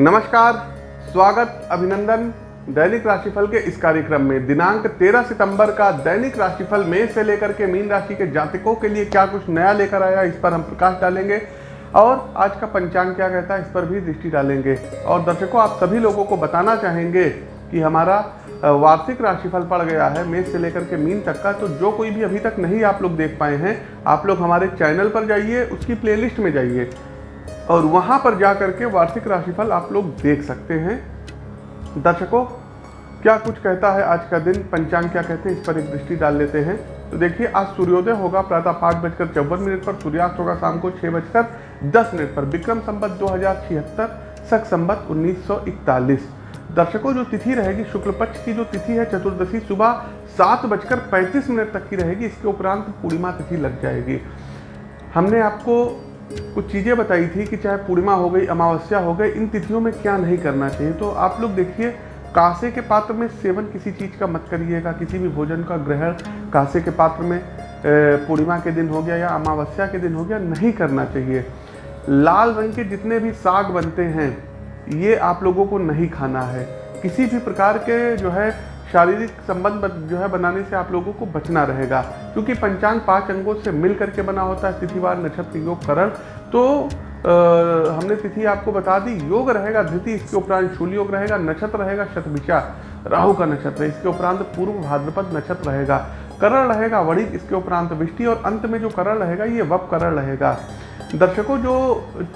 नमस्कार, स्वागत, अभिनंदन दैनिक राशिफल के इस कार्यक्रम में। दिनांक 13 सितंबर का दैनिक राशिफल मेष से लेकर के मीन राशि के जातकों के लिए क्या कुछ नया लेकर आया इस पर हम प्रकाश डालेंगे। और आज का पंचांग क्या कहता है, इस पर भी दृष्टि डालेंगे। और दर्शकों, आप सभी लोगों को बताना चाहेंगे कि हमारा वार्षिक राशिफल पड़ गया है मेष से लेकर के मीन तक का तो जो कोई भी अभी तक नहीं आप लोग देख पाए हैं, आप लोग हमारे चैनल पर जाइए, उसकी प्लेलिस्ट में जाइए। और वहाँ पर जा करके वार्षिक राशिफल आप लोग देख सकते हैं। दर्शकों, क्या कुछ कहता है आज का दिन? पंचांग क्या कहते हैं? इस पर एक दृष्टि डाल लेते हैं। तो देखिए, आज सूर्योदय होगा, प्रातः पाँच बजकर चौवन मिनट पर, सूर्यास्त होगा शाम को छः बजकर दस मिनट पर। विक्रम संबत दो हज़ार छिहत्तर सख संबत उन्नीस सौ इकतालीस। दर्शकों, जो तिथि रहेगी, शुक्ल पक्ष की जो तिथि है, चतुर्दशी सुबह सात बजकर पैंतीस मिनट तक की रहेगी। इसके उपरांत पूर्णिमा तिथि लग जाएगी। हमने आपको कुछ चीज़ें बताई थी कि चाहे पूर्णिमा हो गई, अमावस्या हो गई, इन तिथियों में क्या नहीं करना चाहिए। तो आप लोग देखिए, कांसे के पात्र में सेवन किसी चीज़ का मत करिएगा, किसी भी भोजन का ग्रहण कांसे के पात्र में पूर्णिमा के दिन हो गया या अमावस्या के दिन हो गया, नहीं करना चाहिए। लाल रंग के जितने भी साग बनते हैं, ये आप लोगों को नहीं खाना है। किसी भी प्रकार के जो है शारीरिक संबंध जो है बनाने से आप लोगों को बचना रहेगा। क्योंकि पंचांग पाँच अंगों से मिल करके बना होता है तिथिवार नक्षत्र योग करण। तो अ, हमने तिथि आपको बता दी योग रहेगा धृति इसके उपरांत शूल योग रहेगा नक्षत्र रहेगा शतभिषा राहु का नक्षत्र इसके उपरांत पूर्व भाद्रपद नक्षत्र रहेगा। करण रहेगा वणिक इसके उपरांत विष्टि और अंत में जो करण रहेगा ये वप करण रहेगा। दर्शकों जो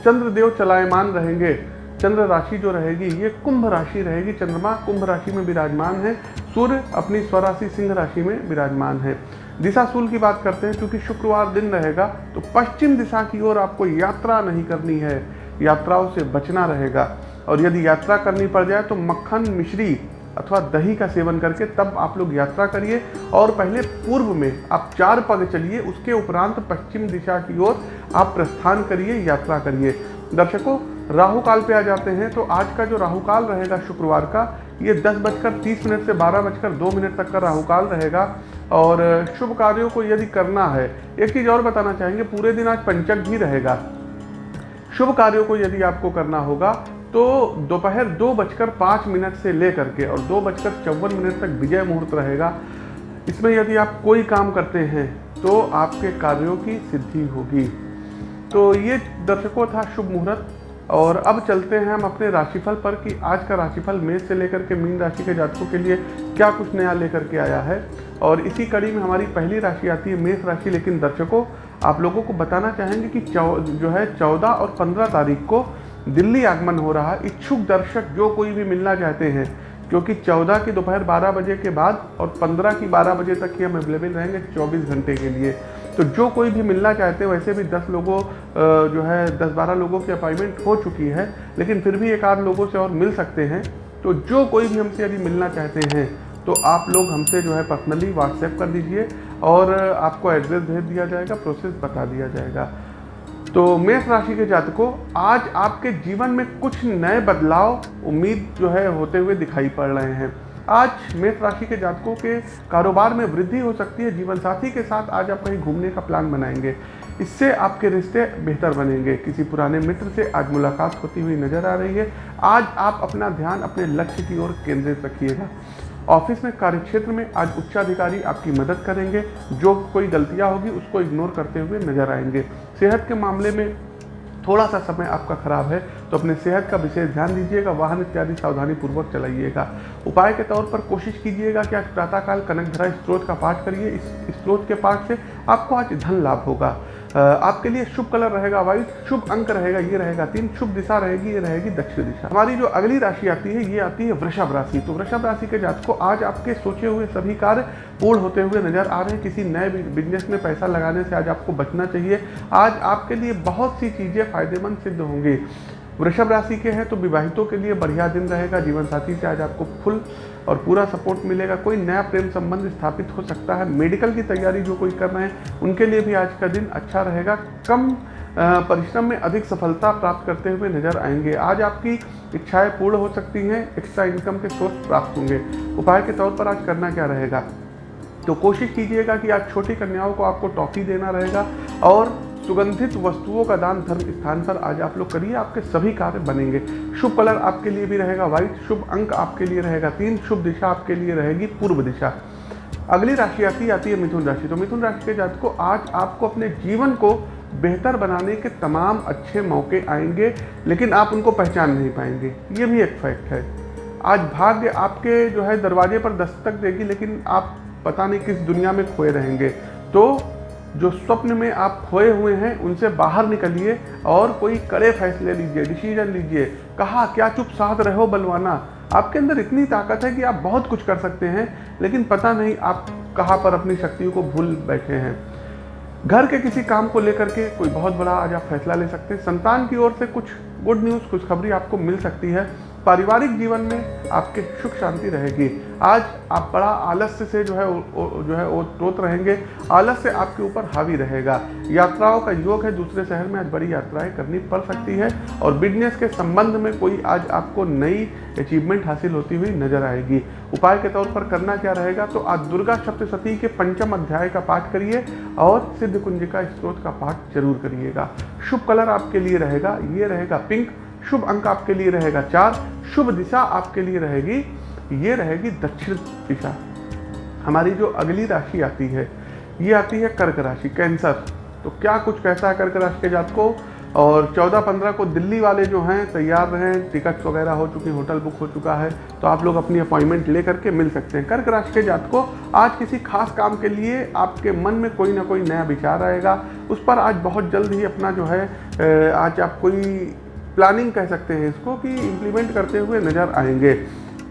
चंद्रदेव चलायमान रहेंगे चंद्र राशि जो रहेगी, ये कुंभ राशि रहेगी। चंद्रमा कुंभ राशि में विराजमान है। सूर्य अपनी स्वराशि सिंह राशि में विराजमान है। दिशा सूल की बात करते हैं, क्योंकि शुक्रवार दिन रहेगा तो पश्चिम दिशा की ओर आपको यात्रा नहीं करनी है। यात्राओं से बचना रहेगा। और यदि यात्रा करनी पड़ जाए तो मक्खन, मिश्री अथवा दही का सेवन करके तब आप लोग यात्रा करिए। और पहले पूर्व में आप चार पग चलिए, उसके उपरांत पश्चिम दिशा की ओर आप प्रस्थान करिए, यात्रा करिए। दर्शकों राहु काल पे आ जाते हैं तो आज का जो राहु काल रहेगा शुक्रवार का, ये दस बजकर तीस मिनट से बारह बजकर दो मिनट तक का राहु काल रहेगा। और शुभ कार्यों को यदि करना है, एक चीज़ और बताना चाहेंगे, पूरे दिन आज पंचक भी रहेगा। शुभ कार्यों को यदि आपको करना होगा तो दोपहर दो बजकर पाँच मिनट से लेकर के और दो बजकर चौवन मिनट तक विजय मुहूर्त रहेगा। इसमें यदि आप कोई काम करते हैं तो आपके कार्यों की सिद्धि होगी। तो ये दर्शकों, था शुभ मुहूर्त। और अब चलते हैं हम अपने राशिफल पर कि आज का राशिफल मेष से लेकर के मीन राशि के जातकों के लिए क्या कुछ नया लेकर के आया है। और इसी कड़ी में हमारी पहली राशि आती है मेष राशि, लेकिन दर्शकों, आप लोगों को बताना चाहेंगे कि चौ, जो है चौदह और पंद्रह तारीख को दिल्ली आगमन हो रहा है। इच्छुक दर्शक जो कोई भी मिलना चाहते हैं, क्योंकि 14 की दोपहर 12 बजे के बाद और 15 की 12 बजे तक ही हम अवेलेबल रहेंगे 24 घंटे के लिए। तो जो कोई भी मिलना चाहते हैं, वैसे भी 10 लोगों जो है 10-12 लोगों की अपॉइंटमेंट हो चुकी है, लेकिन फिर भी एक आध लोगों से और मिल सकते हैं। तो जो कोई भी हमसे यदि मिलना चाहते हैं तो आप लोग हमसे जो है पर्सनली व्हाट्सएप कर दीजिए और आपको एड्रेस भेज दिया जाएगा प्रोसेस बता दिया जाएगा। तो मेष राशि के जातकों, आज आपके जीवन में कुछ नए बदलाव, उम्मीद जो है, होते हुए दिखाई पड़ रहे हैं। आज मेष राशि के जातकों के कारोबार में वृद्धि हो सकती है। जीवन साथी के साथ आज आप कहीं घूमने का प्लान बनाएँगे। इससे आपके रिश्ते बेहतर बनेंगे। किसी पुराने मित्र से आज मुलाकात होती हुई नज़र आ रही है। आज आप अपना ध्यान अपने लक्ष्य की ओर केंद्रित रखिएगा। ऑफ़िस में कार्यक्षेत्र में आज उच्चाधिकारी आपकी मदद करेंगे। जो कोई गलतियाँ होगी उसको इग्नोर करते हुए नज़र आएँगे। सेहत के मामले में थोड़ा सा समय आपका खराब है तो अपने सेहत का विशेष ध्यान दीजिएगा, वाहन इत्यादि सावधानी पूर्वक चलाइएगा। उपाय के तौर पर कोशिश कीजिएगा कि आज प्रातःकाल कनकधरा स्त्रोत का पाठ करिए। इस स्त्रोत के पाठ से आपको आज धन लाभ होगा। आपके लिए शुभ कलर रहेगा व्हाइट शुभ अंक रहेगा, ये रहेगा तीन, शुभ दिशा रहेगी, ये रहेगी दक्षिण दिशा। हमारी जो अगली राशि आती है, ये आती है वृषभ राशि। तो वृषभ राशि के जात को आज आपके सोचे हुए सभी कार्य पूर्ण होते हुए नज़र आ रहे हैं। किसी नए बिज़नेस में पैसा लगाने से आज आपको बचना चाहिए। आज आपके लिए बहुत सी चीज़ें फ़ायदेमंद सिद्ध होंगी। वृषभ राशि के हैं तो विवाहितों के लिए बढ़िया दिन रहेगा। जीवन साथी से आज आपको फुल और पूरा सपोर्ट मिलेगा। कोई नया प्रेम संबंध स्थापित हो सकता है। मेडिकल की तैयारी जो कोई कर रहे हैं, उनके लिए भी आज का दिन अच्छा रहेगा। कम परिश्रम में अधिक सफलता प्राप्त करते हुए नज़र आएँगे। आज आपकी इच्छाएँ पूर्ण हो सकती हैं एक्स्ट्रा इनकम के सोर्स प्राप्त होंगे। उपाय के तौर पर आज करना क्या रहेगा? तो कोशिश कीजिएगा कि आज छोटी कन्याओं को आपको टॉफी देना रहेगा और सुगंधित वस्तुओं का दान धर्म स्थान पर आज आप लोग करिए, आपके सभी कार्य बनेंगे। शुभ कलर आपके लिए भी रहेगा व्हाइट शुभ अंक आपके लिए रहेगा, तीन शुभ दिशा आपके लिए रहेगी, पूर्व दिशा। अगली राशि आती आती है मिथुन राशि। तो मिथुन राशि के जात को आज आपको अपने जीवन को बेहतर बनाने के तमाम अच्छे मौके आएँगे, लेकिन आप उनको पहचान नहीं पाएँगे। ये भी एक फैक्ट है। आज भाग्य आपके जो है दरवाजे पर दस्तक देगी, लेकिन आप पता नहीं किस दुनिया में खोए रहेंगे। तो जो स्वप्न में आप खोए हुए हैं, उनसे बाहर निकलिए और कोई कड़े फैसले लीजिए डिसीज़न लीजिए। कहा, क्या चुप साथ रहो बलवाना? आपके अंदर इतनी ताकत है कि आप बहुत कुछ कर सकते हैं, लेकिन पता नहीं आप कहाँ पर अपनी शक्तियों को भूल बैठे हैं। घर के किसी काम को लेकर के कोई बहुत बड़ा आज आप फैसला ले सकते हैं। संतान की ओर से कुछ गुड न्यूज़ खुशखबरी आपको मिल सकती है। पारिवारिक जीवन में आपके सुख शांति रहेगी। आज आप बड़ा आलस्य से जो है ओ, ओ, जो है टोत रहेंगे। आलस्य आपके ऊपर हावी रहेगा। यात्राओं का योग है दूसरे शहर में आज बड़ी यात्राएँ करनी पड़ सकती है और बिज़नेस के संबंध में कोई आज आपको नई अचीवमेंट हासिल होती हुई नज़र आएगी। उपाय के तौर पर करना क्या रहेगा तो आज दुर्गा सप्तशती के पंचम अध्याय का पाठ करिए और सिद्ध कुंजिका स्त्रोत का पाठ ज़रूर करिएगा। शुभ कलर आपके लिए रहेगा ये रहेगा पिंक शुभ अंक आपके लिए रहेगा चार, शुभ दिशा आपके लिए रहेगी, ये रहेगी दक्षिण दिशा। हमारी जो अगली राशि आती है, ये आती है कर्क राशि, कैंसर। तो क्या कुछ कहता है कर्क राशि के जात को और 14-15 को दिल्ली वाले जो हैं, तैयार रहें, टिकट्स वगैरह हो चुकी, होटल बुक हो चुका है तो आप लोग अपनी अपॉइंटमेंट ले करके मिल सकते हैं। कर्क राशि के जात को आज किसी खास काम के लिए आपके मन में कोई ना कोई नया विचार आएगा। उस पर आज बहुत जल्द ही अपना जो है आज आप कोई प्लानिंग कह सकते हैं इसको कि इम्प्लीमेंट करते हुए नज़र आएँगे।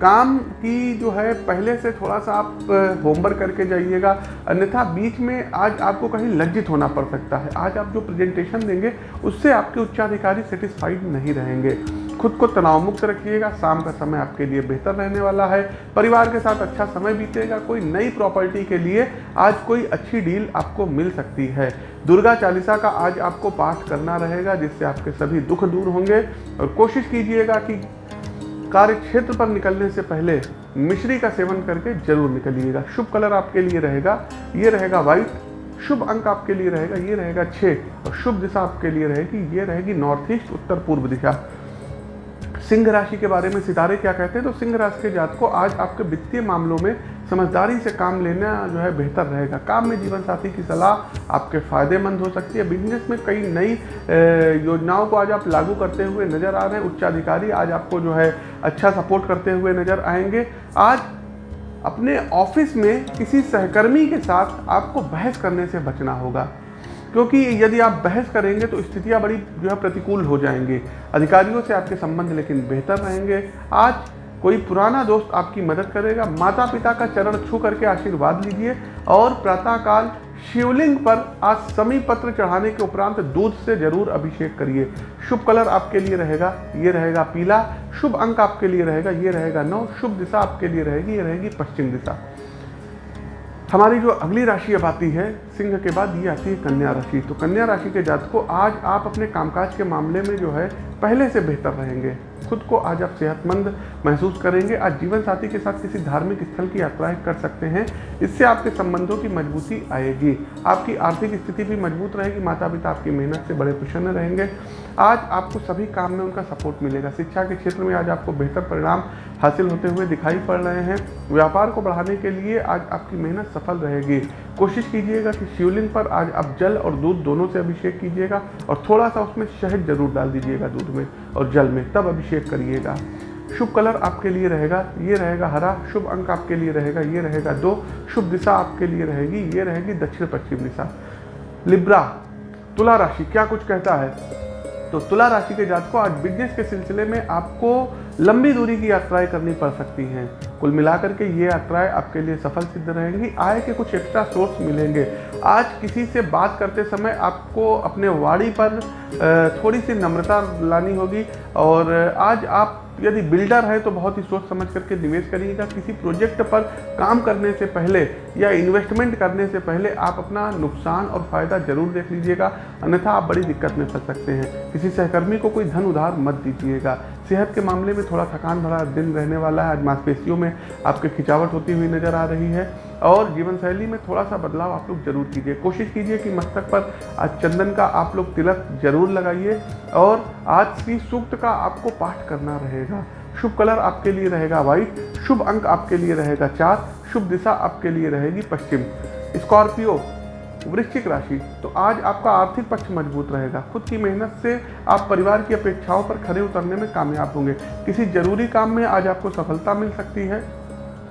काम की जो है, पहले से थोड़ा सा आप होमवर्क करके जाइएगा। अन्यथा बीच में आज आपको कहीं लज्जित होना पड़ सकता है। आज आप जो प्रेजेंटेशन देंगे, उससे आपके उच्चाधिकारी सेटिस्फाइड नहीं रहेंगे। खुद को तनाव मुक्त रखिएगा। शाम का समय आपके लिए बेहतर रहने वाला है। परिवार के साथ अच्छा समय बीतेगा। कोई नई प्रॉपर्टी के लिए आज कोई अच्छी डील आपको मिल सकती है। दुर्गा चालीसा का आज आपको पाठ करना रहेगा, जिससे आपके सभी दुख दूर होंगे। और कोशिश कीजिएगा कि कार्य क्षेत्र पर निकलने से पहले मिश्री का सेवन करके ज़रूर निकलिएगा। शुभ कलर आपके लिए रहेगा। ये रहेगा व्हाइट। शुभ अंक आपके लिए रहेगा। ये रहेगा छः और शुभ दिशा आपके लिए रहेगी। ये रहेगी नॉर्थ ईस्ट, उत्तर पूर्व दिशा। सिंह राशि के बारे में सितारे क्या कहते हैं? तो सिंह राशि के जात को आज आपके वित्तीय मामलों में समझदारी से काम लेना जो है बेहतर रहेगा। काम में जीवन साथी की सलाह आपके फ़ायदेमंद हो सकती है। बिज़नेस में कई नई योजनाओं को आज आप लागू करते हुए नज़र आ रहे हैं। उच्चाधिकारी आज आपको जो है अच्छा सपोर्ट करते हुए नज़र आएँगे। आज अपने ऑफ़िस में किसी सहकर्मी के साथ आपको बहस करने से बचना होगा। क्योंकि यदि आप बहस करेंगे तो स्थितियाँ बड़ी जो है प्रतिकूल हो जाएँगी। अधिकारियों से आपके संबंध लेकिन बेहतर रहेंगे। आज कोई पुराना दोस्त आपकी मदद करेगा। माता पिता का चरण छू करके आशीर्वाद लीजिए और प्रातःकाल शिवलिंग पर आज समी पत्र चढ़ाने के उपरांत दूध से ज़रूर अभिषेक करिए। शुभ कलर आपके लिए रहेगा, ये रहेगा पीला। शुभ अंक आपके लिए रहेगा, ये रहेगा नौ। शुभ दिशा आपके लिए रहेगी, ये रहेगी पश्चिम दिशा। हमारी जो अगली राशि अब आती है, सिंह के बाद ये आती है कन्या राशि। तो कन्या राशि के जात को आज आप अपने कामकाज के मामले में जो है, पहले से बेहतर रहेंगे। खुद को आज आप सेहतमंद महसूस करेंगे। आज जीवन साथी के साथ किसी धार्मिक स्थल की यात्राएँ कर सकते हैं। इससे आपके संबंधों की मजबूती आएगी। आपकी आर्थिक स्थिति भी मज़बूत रहेगी माता पिता आपकी मेहनत से बड़े प्रसन्न रहेंगे। आज आपको सभी काम में उनका सपोर्ट मिलेगा। शिक्षा के क्षेत्र में आज आपको बेहतर परिणाम हासिल होते हुए दिखाई पड़ रहे हैं। व्यापार को बढ़ाने के लिए आज आपकी मेहनत सफल रहेगी। कोशिश कीजिएगा कि शिवलिंग पर आज आप जल और दूध दोनों से अभिषेक कीजिएगा और थोड़ा सा उसमें शहद ज़रूर डाल दीजिएगा दूध में और जल में, तब अभिषेक करिएगा। शुभ कलर आपके लिए रहेगा, ये रहेगा हरा, शुभ अंक आपके लिए रहेगा, ये रहेगा दो, शुभ दिशा आपके लिए रहेगी, ये रहेगी दक्षिण पश्चिम दिशा। लिब्रा, तुला राशि, क्या कुछ कहता है? तो तुला राशि के जात को आज बिज़नेस के सिलसिले में आपको लंबी दूरी की यात्राएँ करनी पड़ सकती हैं। कुल मिलाकर के ये यात्राएँ आपके लिए सफल सिद्ध रहेंगी, आय के कुछ एक्स्ट्रा सोर्स मिलेंगे। आज किसी से बात करते समय आपको अपने वाणी पर थोड़ी सी नम्रता लानी होगी और आज आप यदि बिल्डर है तो बहुत ही सोच समझ करके निवेश करिएगा। किसी प्रोजेक्ट पर काम करने से पहले या इन्वेस्टमेंट करने से पहले आप अपना नुकसान और फ़ायदा ज़रूर देख लीजिएगा। अन्यथा आप बड़ी दिक्कत में फंस सकते हैं। किसी सहकर्मी को कोई धन उधार मत दीजिएगा। सेहत के मामले में थोड़ा थकान भरा दिन रहने वाला है। आज मांसपेशियों में आपके खिंचावट होती हुई नज़र आ रही है और जीवन शैली में थोड़ा सा बदलाव आप लोग ज़रूर कीजिए। कोशिश कीजिए कि मस्तक पर आज चंदन का आप लोग तिलक ज़रूर लगाइए और आज श्री सूक्त का आपको पाठ करना रहेगा। शुभ कलर आपके लिए रहेगा व्हाइट, शुभ अंक आपके लिए रहेगा चार, शुभ दिशा आपके लिए रहेगी पश्चिम। स्कॉर्पियो वृश्चिक राशि तो आज आपका आर्थिक पक्ष मज़बूत रहेगा। खुद की मेहनत से आप परिवार की अपेक्षाओं पर खड़े उतरने में कामयाब होंगे। किसी ज़रूरी काम में आज आपको सफलता मिल सकती है।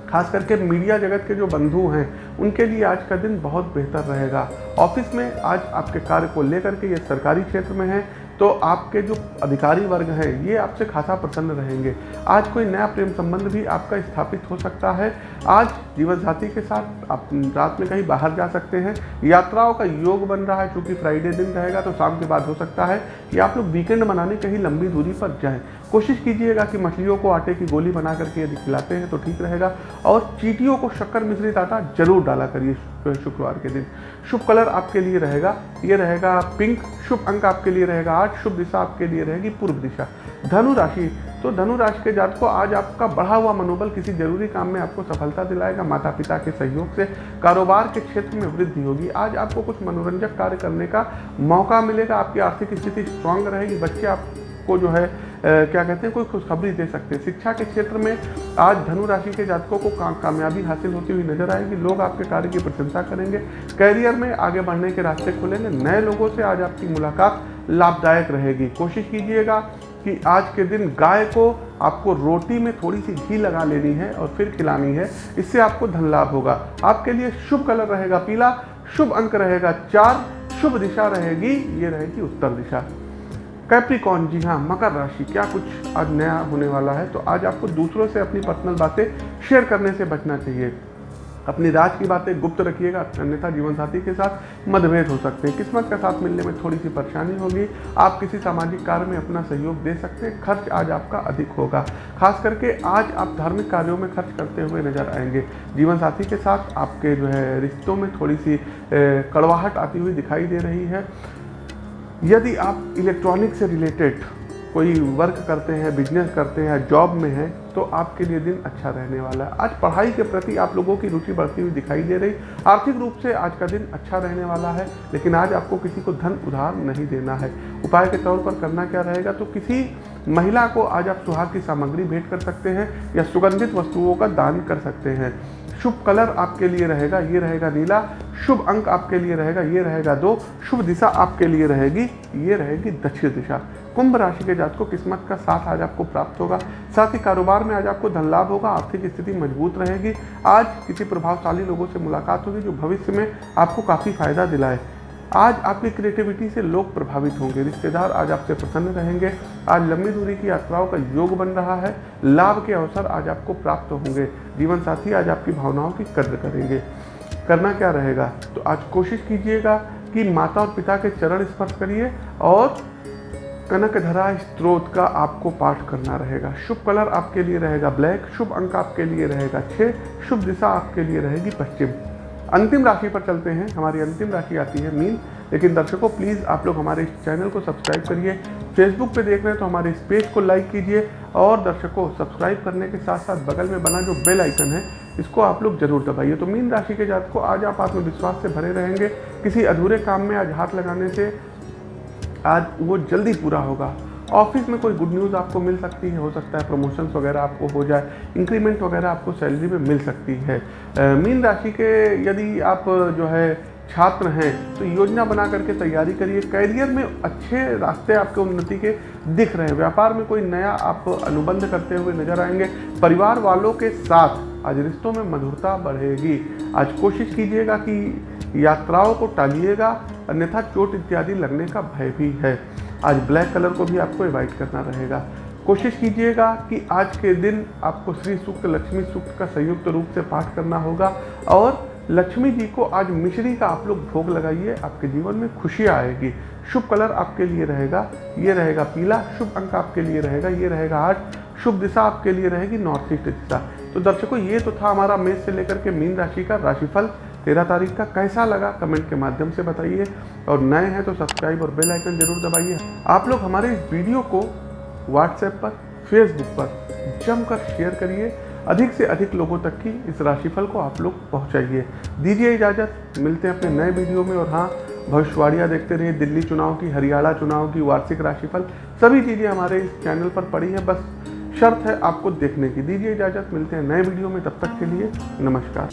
खास करके मीडिया जगत के जो बंधु हैं, उनके लिए आज का दिन बहुत बेहतर रहेगा। ऑफ़िस में आज आपके कार्य को लेकर के ये सरकारी क्षेत्र में है तो आपके जो अधिकारी वर्ग हैं, ये आपसे खासा प्रसन्न रहेंगे। आज कोई नया प्रेम संबंध भी आपका स्थापित हो सकता है। आज जीवन साथी के साथ आप रात में कहीं बाहर जा सकते हैं। यात्राओं का योग बन रहा है क्योंकि फ्राइडे दिन रहेगा तो शाम के बाद हो सकता है कि आप लोग वीकेंड मनाने कहीं लंबी दूरी पर जाएँ। कोशिश कीजिएगा कि मछलियों को आटे की गोली बना करके यदि खिलाते हैं तो ठीक रहेगा। और चीटियों को शक्कर मिश्रित आटा ज़रूर डाला करिए। शुक्रवार के दिन। शुभ कलर आपके लिए रहेगा, ये रहेगा पिंक, शुभ अंक आपके लिए रहेगा आठ, शुभ दिशा आपके लिए रहेगी पूर्व दिशा। धनु राशि तो धनु राशि के जात को आज आपका बढ़ा हुआ मनोबल किसी ज़रूरी काम में आपको सफलता दिलाएगा माता पिता के सहयोग से। कारोबार के क्षेत्र में वृद्धि होगी। आज आपको कुछ मनोरंजक कार्य करने का मौका मिलेगा, आपकी आर्थिक स्थिति स्ट्रांग रहेगी, बच्चे आपको जो है क्या कहते हैं कोई खुशखबरी दे सकते हैं। शिक्षा के क्षेत्र में आज धनु राशि के जातकों को का, कामयाबी हासिल होती हुई नज़र आएगी। लोग आपके कार्य की प्रशंसा करेंगे। कैरियर में आगे बढ़ने के रास्ते खुलेंगे। नए लोगों से आज आपकी मुलाकात लाभदायक रहेगी। कोशिश कीजिएगा कि आज के दिन गाय को आपको रोटी में थोड़ी सी घी लगा लेनी है और फिर खिलानी है। इससे आपको धन लाभ होगा। आपके लिए शुभ कलर रहेगा पीला शुभ अंक रहेगा चार शुभ दिशा रहेगी ये रहेगी उत्तर दिशा। कैप्रिकॉन जी हाँ मकर राशि, क्या कुछ आज नया होने वाला है? तो आज आपको दूसरों से अपनी पर्सनल बातें शेयर करने से बचना चाहिए। अपनी राज की बातें गुप्त रखिएगा, अन्यथा जीवन साथी के साथ मतभेद हो सकते हैं। किस्मत का साथ मिलने में थोड़ी सी परेशानी होगी। आप किसी सामाजिक कार्य में अपना सहयोग दे सकते हैं। खर्च आज आपका अधिक होगा। खास करके आज आप धार्मिक कार्यों में खर्च करते हुए नज़र आएँगे। जीवन साथी के साथ आपके जो है रिश्तों में थोड़ी सी कड़वाहट आती हुई दिखाई दे रही है। यदि आप इलेक्ट्रॉनिक से रिलेटेड कोई वर्क करते हैं बिज़नेस करते हैं जॉब में हैं तो आपके लिए दिन अच्छा रहने वाला है। आज पढ़ाई के प्रति आप लोगों की रुचि बढ़ती हुई दिखाई दे रही। आर्थिक रूप से आज का दिन अच्छा रहने वाला है, लेकिन आज आपको किसी को धन उधार नहीं देना है। उपाय के तौर पर करना क्या रहेगा? तो किसी महिला को आज आप सुहाग की सामग्री भेंट कर सकते हैं या सुगंधित वस्तुओं का दान कर सकते हैं। शुभ कलर आपके लिए रहेगा, ये रहेगा नीला, शुभ अंक आपके लिए रहेगा, ये रहेगा दो, शुभ दिशा आपके लिए रहेगी, ये रहेगी दक्षिण दिशा। कुंभ राशि के जात को किस्मत का साथ आज आपको प्राप्त होगा। साथ ही कारोबार में आज आपको धन लाभ होगा, आर्थिक स्थिति मज़बूत रहेगी। आज किसी प्रभावशाली लोगों से मुलाकात होगी जो भविष्य में आपको काफ़ी फ़ायदा दिलाए। आज आपकी क्रिएटिविटी से लोग प्रभावित होंगे, रिश्तेदार आज आपसे प्रसन्न रहेंगे। आज लंबी दूरी की यात्राओं का योग बन रहा है। लाभ के अवसर आज आपको प्राप्त होंगे। जीवन साथी आज आपकी भावनाओं की कद्र करेंगे। करना क्या रहेगा? तो आज कोशिश कीजिएगा कि माता और पिता के चरण स्पर्श करिए और कनक धरा स्त्रोत का आपको पाठ करना रहेगा। शुभ कलर आपके लिए रहेगा ब्लैक, शुभ अंक आपके लिए रहेगा छः शुभ दिशा आपके लिए रहेगी पश्चिम। अंतिम राशि पर चलते हैं। हमारी अंतिम राशि आती है मीन। लेकिन दर्शकों प्लीज़ आप लोग हमारे इस चैनल को सब्सक्राइब करिए। फेसबुक पे देख रहे हैं तो हमारे इस पेज को लाइक कीजिए और दर्शकों सब्सक्राइब करने के साथ साथ बगल में बना जो बेल आइकन है, इसको आप लोग ज़रूर दबाइए। तो मीन राशि के जात को आज आप आत्मविश्वास से भरे रहेंगे। किसी अधूरे काम में आज हाथ लगाने से आज वो जल्दी पूरा होगा। ऑफ़िस में कोई गुड न्यूज़ आपको मिल सकती है, हो सकता है प्रमोशंस वगैरह आपको हो जाए इंक्रीमेंट वगैरह आपको सैलरी में मिल सकती है। मीन राशि के यदि आप जो है छात्र हैं तो योजना बना करके तैयारी करिए। कैरियर में अच्छे रास्ते आपके उन्नति के दिख रहे हैं। व्यापार में कोई नया आप अनुबंध करते हुए नज़र आएँगे। परिवार वालों के साथ आज रिश्तों में मधुरता बढ़ेगी। आज कोशिश कीजिएगा कि यात्राओं को टालिएगा, अन्यथा चोट इत्यादि लगने का भय भी है। आज ब्लैक कलर को भी आपको अवॉइड करना रहेगा। कोशिश कीजिएगा कि आज के दिन आपको श्री सूक्त, लक्ष्मी सूक्त का संयुक्त रूप से पाठ करना होगा और लक्ष्मी जी को आज मिश्री का आप लोग भोग लगाइए, आपके जीवन में खुशी आएगी। शुभ कलर आपके लिए रहेगा, ये रहेगा पीला, शुभ अंक आपके लिए रहेगा, ये रहेगा आठ, शुभ दिशा आपके लिए रहेगी नॉर्थ ईस्ट दिशा। तो दर्शकों, ये तो था हमारा मेष से लेकर के मीन राशि का राशिफल। तेरह तारीख का कैसा लगा? कमेंट के माध्यम से बताइए। और नए हैं तो सब्सक्राइब और बेल आइकन ज़रूर दबाइए। आप लोग हमारे इस वीडियो को व्हाट्सएप पर फेसबुक पर जमकर शेयर करिए। अधिक से अधिक लोगों तक की इस राशिफल को आप लोग पहुंचाइए। दीजिए इजाज़त। मिलते हैं अपने नए वीडियो में। और हाँ भविष्यवाणियाँ देखते रहिए। दिल्ली चुनाव की, हरियाणा चुनाव की वार्षिक राशिफल। सभी चीज़ें हमारे इस चैनल पर पड़ी हैं। बस शर्त है आपको देखने की। दीजिए इजाज़त, मिलते हैं नए वीडियो में, तब तक के लिए नमस्कार।